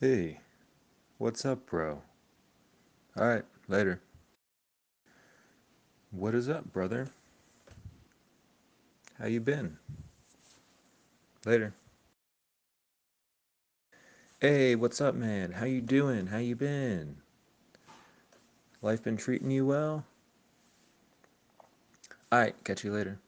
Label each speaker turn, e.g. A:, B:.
A: Hey, what's up, bro? Alright, later. What is up, brother? How you been? Later. Hey, what's up, man? How you doing? How you been? Life been treating you well? Alright, catch you later.